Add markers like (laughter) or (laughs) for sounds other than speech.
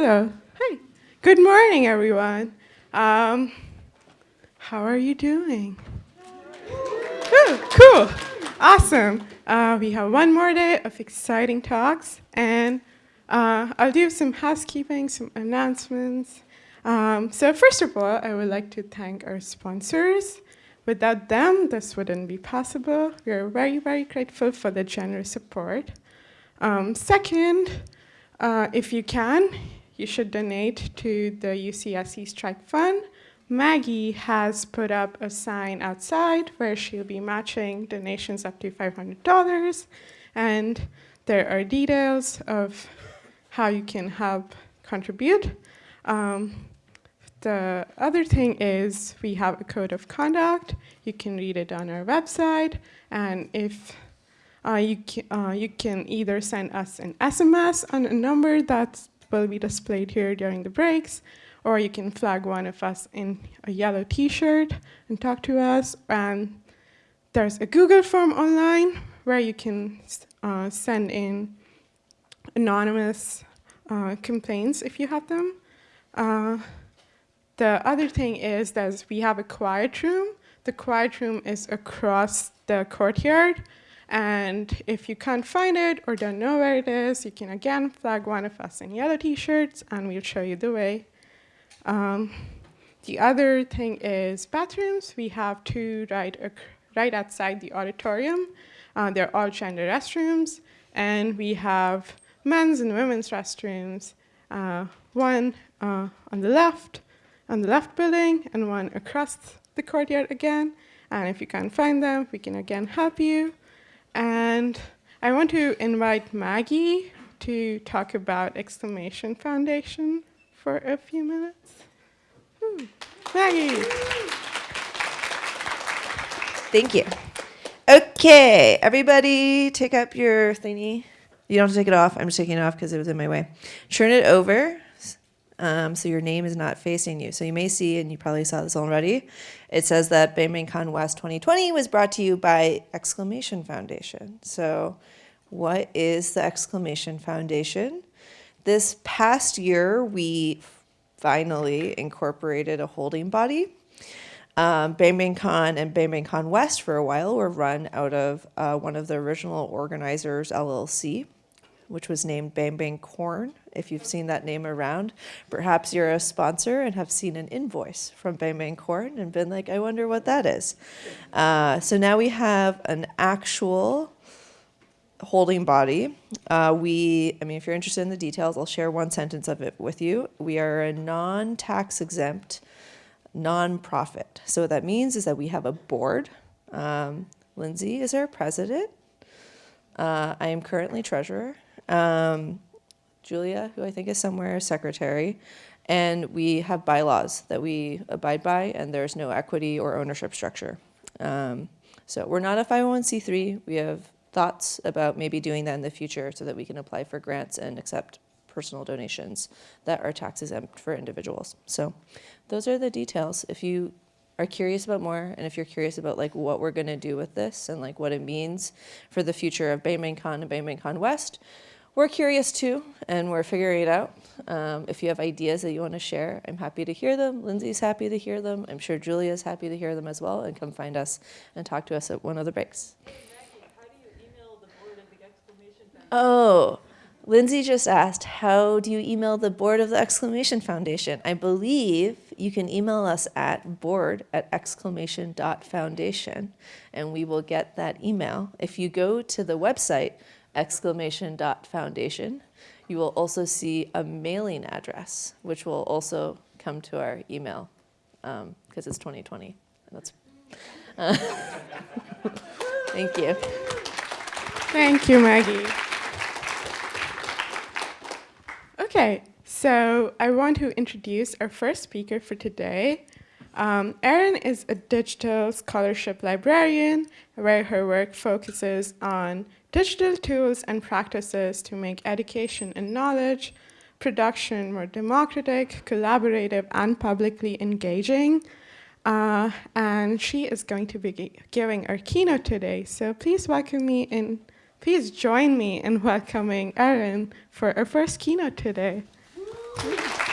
Good morning, everyone. Um, how are you doing? Cool, awesome. Uh, we have one more day of exciting talks, and uh, I'll do some housekeeping, some announcements. Um, so first of all, I would like to thank our sponsors. Without them, this wouldn't be possible. We are very, very grateful for the generous support. Um, second, uh, if you can, you should donate to the UCSC Strike Fund. Maggie has put up a sign outside where she'll be matching donations up to $500. And there are details of how you can help contribute. Um, the other thing is we have a code of conduct. You can read it on our website. And if uh, you, can, uh, you can either send us an SMS on a number that will be displayed here during the breaks, or you can flag one of us in a yellow t-shirt and talk to us. And there's a Google form online where you can uh, send in anonymous uh, complaints if you have them. Uh, the other thing is that we have a quiet room. The quiet room is across the courtyard. And if you can't find it or don't know where it is, you can again flag one of us in yellow t-shirts and we'll show you the way. Um, the other thing is bathrooms. We have two right, right outside the auditorium. Uh, they're all gender restrooms. And we have men's and women's restrooms, uh, one uh, on the left on the left building and one across the courtyard again. And if you can't find them, we can again help you. And I want to invite Maggie to talk about Exclamation Foundation for a few minutes. Hmm. Maggie. Thank you. Okay, everybody take up your thingy. You don't have to take it off. I'm just taking it off because it was in my way. Turn it over um, so your name is not facing you. So you may see, and you probably saw this already, it says that BangBangCon West 2020 was brought to you by Exclamation Foundation. So what is the Exclamation Foundation? This past year, we finally incorporated a holding body. Um, BangBangCon and BangBangCon West for a while were run out of uh, one of the original organizers, LLC which was named Bang Bang Corn. If you've seen that name around, perhaps you're a sponsor and have seen an invoice from Bang Bang Corn and been like, I wonder what that is. Uh, so now we have an actual holding body. Uh, we, I mean, if you're interested in the details, I'll share one sentence of it with you. We are a non-tax exempt nonprofit. So what that means is that we have a board. Um, Lindsay is our president. Uh, I am currently treasurer. Um, Julia, who I think is somewhere, secretary. And we have bylaws that we abide by, and there's no equity or ownership structure. Um, so we're not a 501c3. We have thoughts about maybe doing that in the future so that we can apply for grants and accept personal donations that are tax exempt for individuals. So those are the details. If you are curious about more and if you're curious about like what we're going to do with this and like what it means for the future of BangBangCon and BangBangCon West, we're curious too, and we're figuring it out. Um, if you have ideas that you want to share, I'm happy to hear them. Lindsay's happy to hear them. I'm sure Julia's happy to hear them as well, and come find us and talk to us at one of the breaks. Oh, Lindsay just asked, how do you email the board of the Exclamation Foundation? I believe you can email us at board at exclamation dot foundation, and we will get that email. If you go to the website, exclamation dot foundation. You will also see a mailing address, which will also come to our email because um, it's 2020. That's, uh, (laughs) thank you. Thank you, Maggie. Okay, so I want to introduce our first speaker for today. Um, Erin is a digital scholarship librarian where her work focuses on digital tools and practices to make education and knowledge production more democratic, collaborative, and publicly engaging. Uh, and she is going to be giving our keynote today. So please welcome me in, please join me in welcoming Erin for our first keynote today. Thank you.